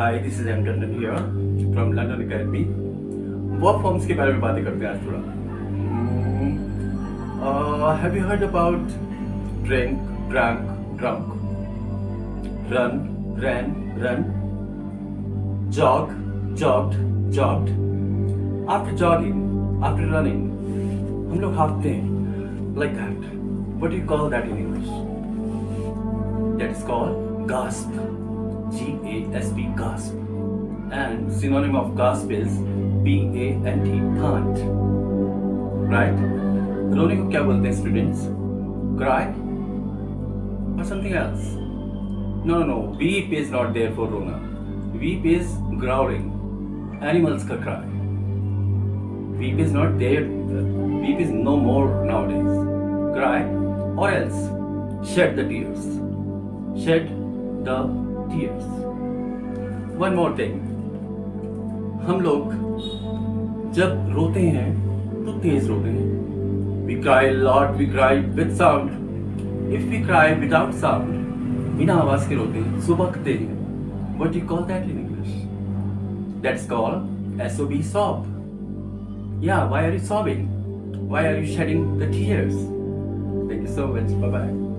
Hi this is M Tandon here from London academy verb forms के बारे में बातें करते हैं आज थोड़ा have you heard about drink drunk drunk run ran run jog jogged jogged after jogging after running हम लोग हाँफते हैं like that what do you call that in english that is called gasp g a s p gasp and synonym of gasp is p a n t pant right रोने को क्या बोलते हैं students cry or something else no no no weep is not there for rona weep is growling animals ka cry weep is not there weep is no more nowadays cry or else shed the tears shed the tears one more thing हम लोग जब रोते हैं तो तेज रोते हैं cry a lot we cry with sound if we cry without sound बिना आवाज़ के रोते हैं सुबकते हैं what do you call that in english that's called sob sob yeah why are you sobbing why are you shedding the tears thank you so much bye bye